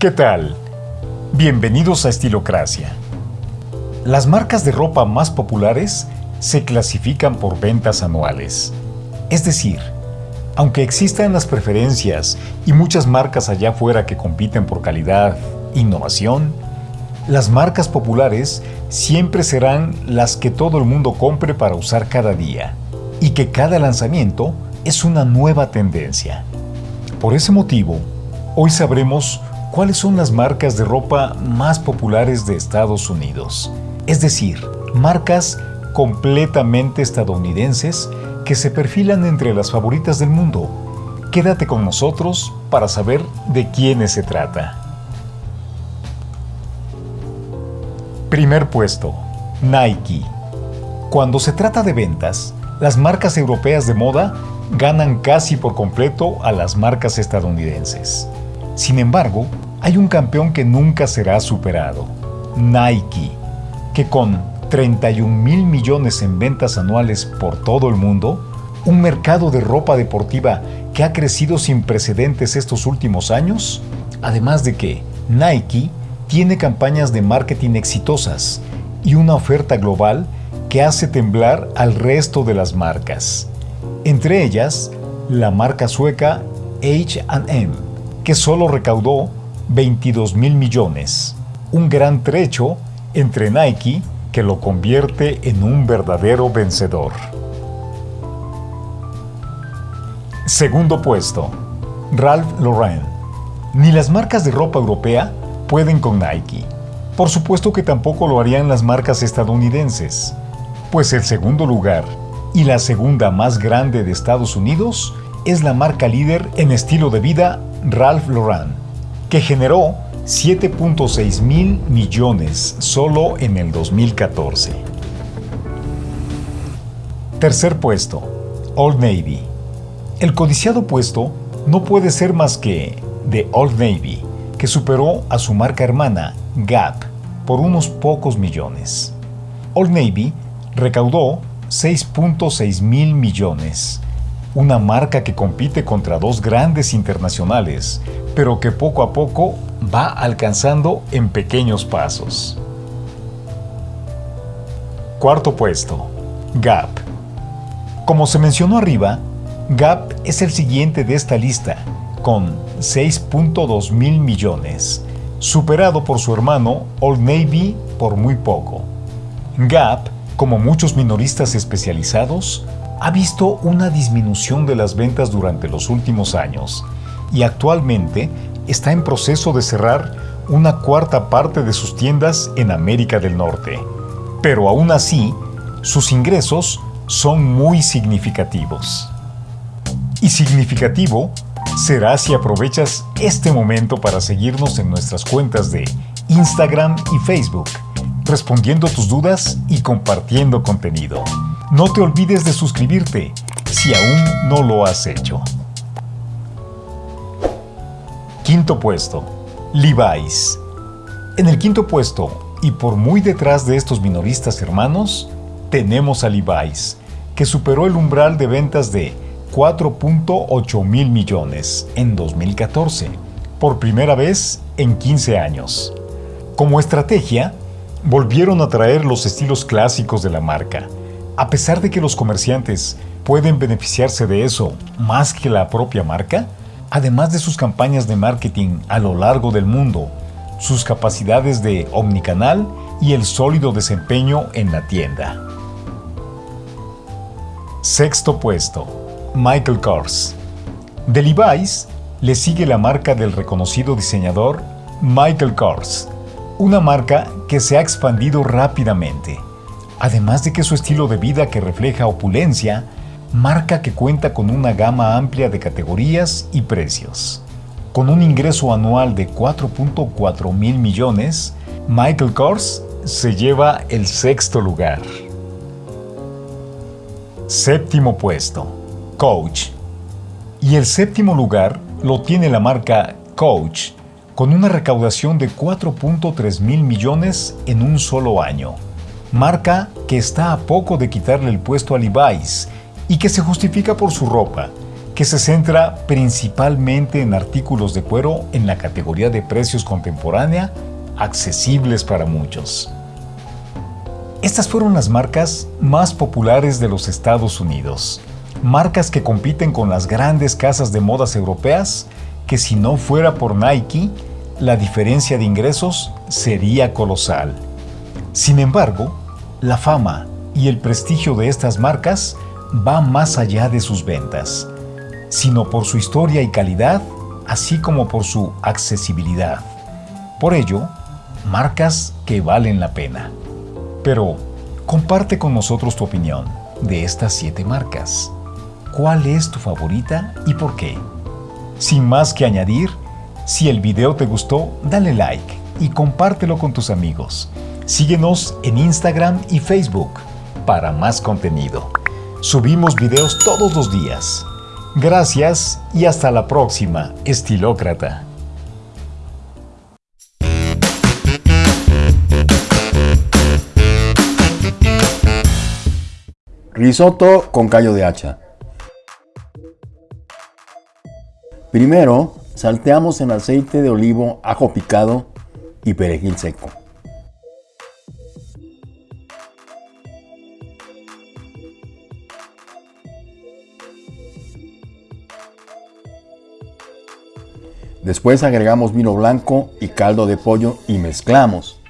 ¿Qué tal? Bienvenidos a Estilocracia. Las marcas de ropa más populares se clasifican por ventas anuales. Es decir, aunque existan las preferencias y muchas marcas allá afuera que compiten por calidad, innovación, las marcas populares siempre serán las que todo el mundo compre para usar cada día y que cada lanzamiento es una nueva tendencia. Por ese motivo, hoy sabremos cuáles son las marcas de ropa más populares de Estados Unidos, es decir, marcas completamente estadounidenses que se perfilan entre las favoritas del mundo. Quédate con nosotros para saber de quiénes se trata. Primer puesto, Nike. Cuando se trata de ventas, las marcas europeas de moda ganan casi por completo a las marcas estadounidenses. Sin embargo, hay un campeón que nunca será superado, Nike, que con 31 mil millones en ventas anuales por todo el mundo, un mercado de ropa deportiva que ha crecido sin precedentes estos últimos años, además de que Nike tiene campañas de marketing exitosas y una oferta global que hace temblar al resto de las marcas. Entre ellas, la marca sueca H&M, que solo recaudó 22 mil millones, un gran trecho entre Nike que lo convierte en un verdadero vencedor. Segundo puesto, Ralph Lauren. Ni las marcas de ropa europea pueden con Nike. Por supuesto que tampoco lo harían las marcas estadounidenses pues el segundo lugar y la segunda más grande de Estados Unidos es la marca líder en estilo de vida Ralph Lauren, que generó 7.6 mil millones solo en el 2014. Tercer puesto, Old Navy. El codiciado puesto no puede ser más que de Old Navy, que superó a su marca hermana, Gap, por unos pocos millones. Old Navy recaudó 6.6 mil millones, una marca que compite contra dos grandes internacionales, pero que poco a poco va alcanzando en pequeños pasos. Cuarto puesto, Gap. Como se mencionó arriba, Gap es el siguiente de esta lista, con 6.2 mil millones, superado por su hermano Old Navy por muy poco. Gap como muchos minoristas especializados, ha visto una disminución de las ventas durante los últimos años y actualmente está en proceso de cerrar una cuarta parte de sus tiendas en América del Norte. Pero aún así, sus ingresos son muy significativos. Y significativo será si aprovechas este momento para seguirnos en nuestras cuentas de Instagram y Facebook respondiendo tus dudas y compartiendo contenido. No te olvides de suscribirte si aún no lo has hecho. Quinto puesto, Levi's. En el quinto puesto, y por muy detrás de estos minoristas hermanos, tenemos a Levi's, que superó el umbral de ventas de 4.8 mil millones en 2014, por primera vez en 15 años. Como estrategia, volvieron a traer los estilos clásicos de la marca. A pesar de que los comerciantes pueden beneficiarse de eso más que la propia marca, además de sus campañas de marketing a lo largo del mundo, sus capacidades de omnicanal y el sólido desempeño en la tienda. Sexto puesto. Michael Kors. De Levi's le sigue la marca del reconocido diseñador Michael Kors, una marca que se ha expandido rápidamente, además de que su estilo de vida que refleja opulencia, marca que cuenta con una gama amplia de categorías y precios. Con un ingreso anual de 4.4 mil millones, Michael Kors se lleva el sexto lugar. Séptimo puesto, Coach. Y el séptimo lugar lo tiene la marca Coach, con una recaudación de 4.3 mil millones en un solo año. Marca que está a poco de quitarle el puesto a Levi's y que se justifica por su ropa, que se centra principalmente en artículos de cuero en la categoría de precios contemporánea, accesibles para muchos. Estas fueron las marcas más populares de los Estados Unidos, marcas que compiten con las grandes casas de modas europeas que si no fuera por Nike, la diferencia de ingresos sería colosal. Sin embargo, la fama y el prestigio de estas marcas va más allá de sus ventas, sino por su historia y calidad, así como por su accesibilidad. Por ello, marcas que valen la pena. Pero, comparte con nosotros tu opinión de estas siete marcas. ¿Cuál es tu favorita y por qué? Sin más que añadir, si el video te gustó, dale like y compártelo con tus amigos. Síguenos en Instagram y Facebook para más contenido. Subimos videos todos los días. Gracias y hasta la próxima, estilócrata. Risotto con callo de hacha. Primero, salteamos en aceite de olivo, ajo picado y perejil seco. Después agregamos vino blanco y caldo de pollo y mezclamos.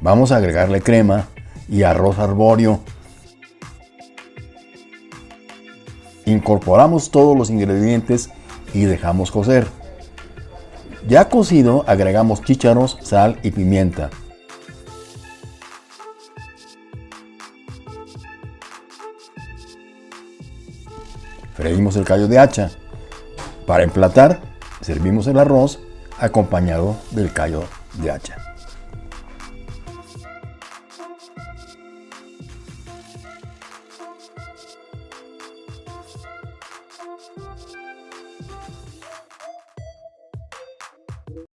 Vamos a agregarle crema y arroz arbóreo. Incorporamos todos los ingredientes y dejamos cocer. Ya cocido agregamos chícharos, sal y pimienta. Freímos el callo de hacha. Para emplatar, servimos el arroz acompañado del callo de hacha.